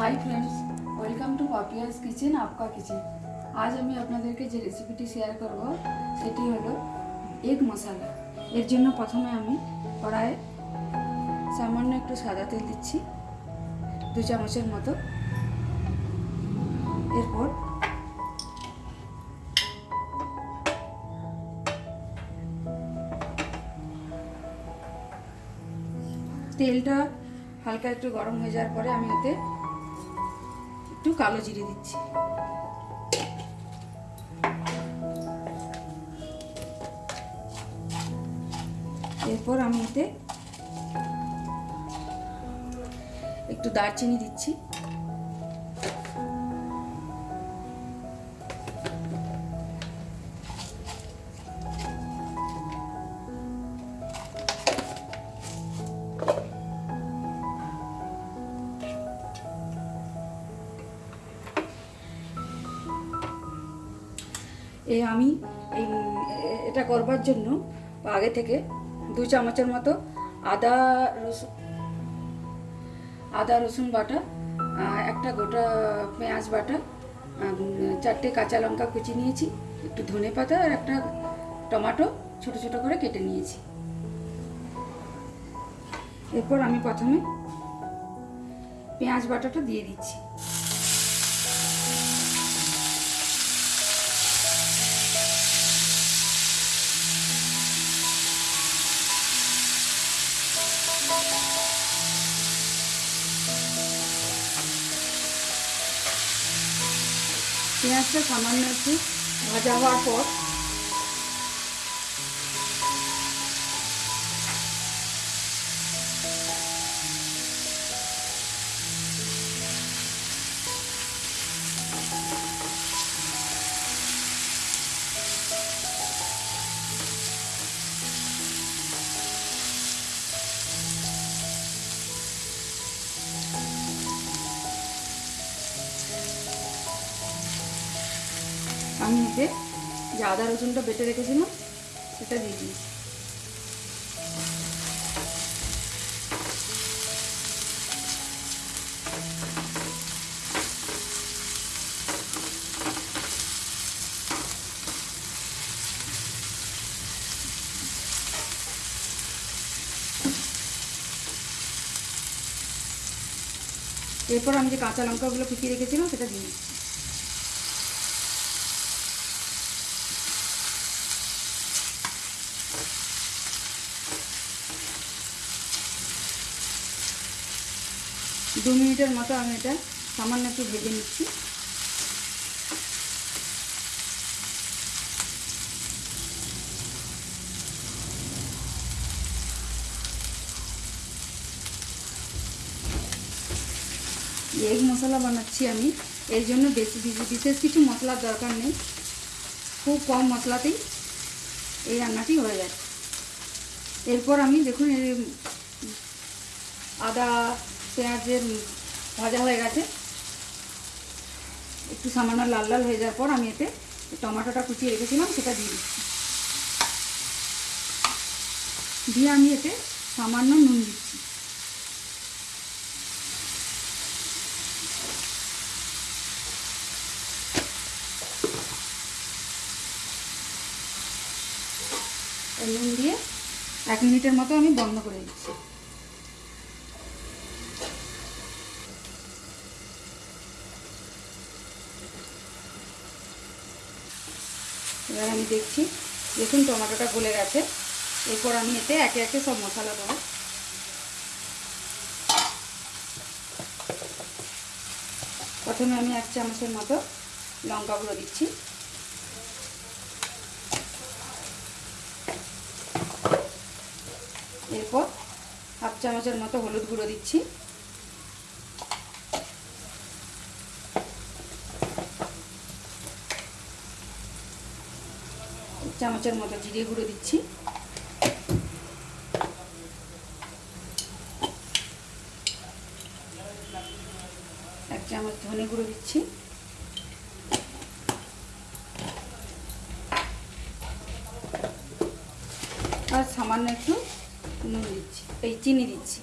Hi friends welcome to Papia's kitchen আপকা kitchen আজ আমি আপনাদেরকে যে রেসিপিটি শেয়ার করব সেটি হলো এগ মশলা এর জন্য প্রথমে আমি কড়াইয়ে সামান্য একটু সাদা তেল দিচ্ছি দু চামচের মতো এরপর তেলটা হালকা একটু গরম হয়ে যাওয়ার পরে আমি এতে একটু কালো জিরে দিচ্ছি। এরপর আমি এতে একটু দারচিনি দিচ্ছি। এ আমি, এই এটা করবার জন্য, আগে থেকে দু চামচের মতো আদা রসুন আদা রসুন বাটা একটা গোটা পেঁয়াজ বাটা চারটে কাঁচা লঙ্কা কুচি নিয়েছি, একটু ধনে পাতা আর একটা টমেটো ছোট ছোট করে কেটে নিয়েছি। এরপর আমি প্রথমে পেঁয়াজ বাটাটা দিয়ে দিচ্ছি। পেঁয়াজটা সামান্য একটু ভাজা হওয়ার পর এতে যে আদা রসুনটা বেটে রেখেছিলাম, সেটা দিয়ে দিয়েছি এরপর আমি যে কাঁচা লঙ্কাগুলো কুচিয়ে রেখেছিলাম, সেটা দিয়ে দিচ্ছি দু মিনিটের মতো আমি এটা সামান্য একটু ভেজে নিচ্ছি। এগ মশলা বানাচ্ছি আমি। এর জন্য বেশি বেশি- বিশেষ কিছু মশলার দরকার নেই। খুব কম মশলাতেই এই রান্নাটি হয়ে যায়। এরপর আমি দেখুন আদা পেঁয়াজের ভাজা হয়ে গেছে। একটু সামান্য লাল লাল হয়ে যাওয়ার পর আমি এতে টমেটোটা কুচিয়ে রেখেছিলাম, সেটা দিয়ে দিচ্ছি। দিয়ে আমি এতে সামান্য নুন দিচ্ছি। নুন দিয়ে এক মিনিটের মতো আমি বন্ধ করে দিচ্ছি। এবার আমি দেখছি, দেখুন টমেটোটা গলে গেছে। এরপর আমি এতে একে একে সব মশলা দেবো। প্রথমে আমি এক চামচের মতো লঙ্কা গুঁড়ো দিচ্ছি। এরপর হাফ চামচের মতো হলুদ গুঁড়ো দিচ্ছি। চামচের মতো জিরে গুঁড়ো দিচ্ছি। এক চামচ ধনে গুঁড়ো দিচ্ছি। আর সামান্য একটু নুন দিচ্ছি, এই চিনি দিচ্ছি।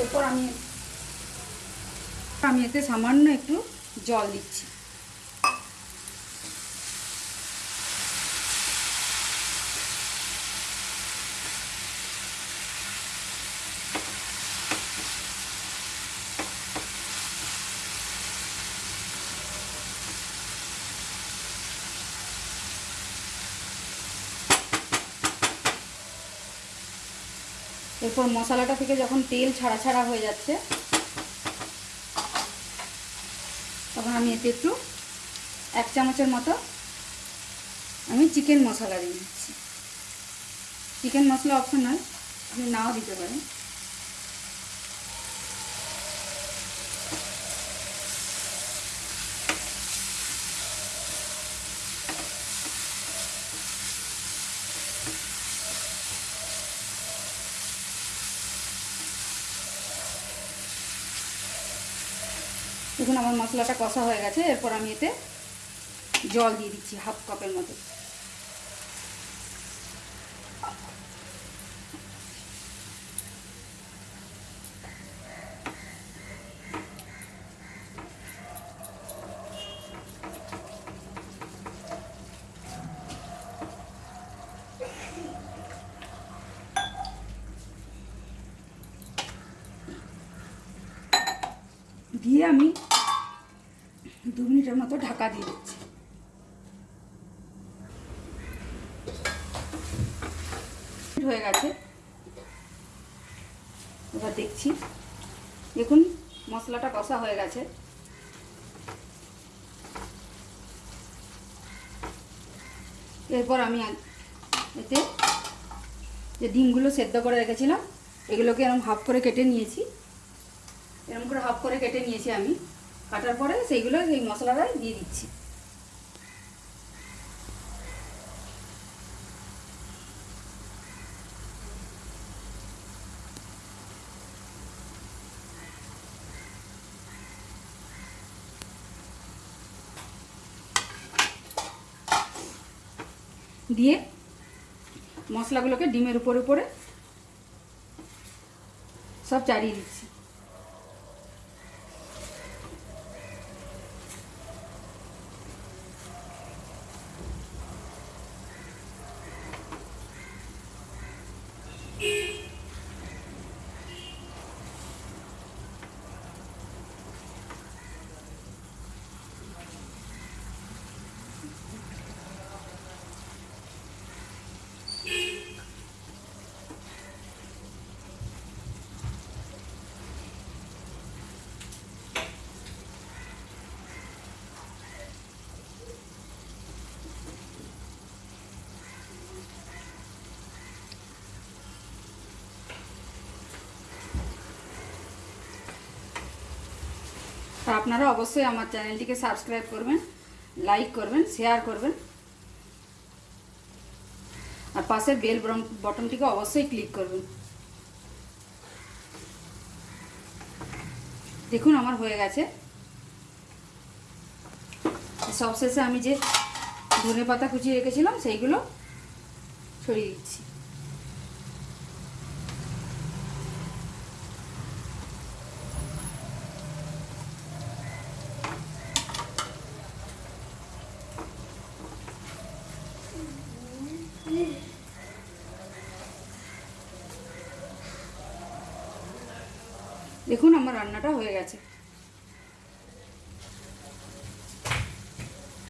এরপর আমি আমি এতে সামান্য একটু জল দিচ্ছি। এরপর মশলাটা থেকে যখন তেল ছাড়া ছাড়া হয়ে যাচ্ছে, তখন আমি এতে একটু এক চামচের মতো আমি চিকেন মশলা দিয়ে দিচ্ছি। চিকেন মশলা অপশনাল আপনি নাও দিতে পারেন। দেখুন আমার মশলাটা কষা হয়ে গেছে, এরপর আমি এতে জল দিয়ে দিচ্ছি হাফ কাপের মতো। দিয়ে আমি দু মিনিটের মতো ঢাকা দিয়ে দিচ্ছি। হয়ে গেছে। এবার দেখছি। দেখুন, মশলাটা কষা হয়ে গেছে। এরপর আমি এতে যে ডিমগুলো সেদ্ধ করে রেখেছিলাম, এগুলোকে এরকম হাফ করে কেটে নিয়েছি। এরকম করে হাফ করে কেটে নিয়েছি আমি। কাটার পরে সেইগুলো এই মশলাটায় দিয়ে দিচ্ছি। দিয়ে মশলাগুলোকে ডিমের উপর উপরে সব চারিয়ে দিচ্ছি। আর আপনারা অবশ্যই আমার চ্যানেলটিকে সাবস্ক্রাইব করবেন, লাইক করবেন, শেয়ার করবেন। আর পাশে বেল বটনটিকে অবশ্যই ক্লিক করবেন। দেখুন, আমার হয়ে গেছে। সবশেষে আমি যে ধনে পাতা কুচিয়ে রেখেছিলাম, সেইগুলো ছড়িয়ে দিচ্ছি। দেখুন আমার রান্নাটা হয়ে গেছে।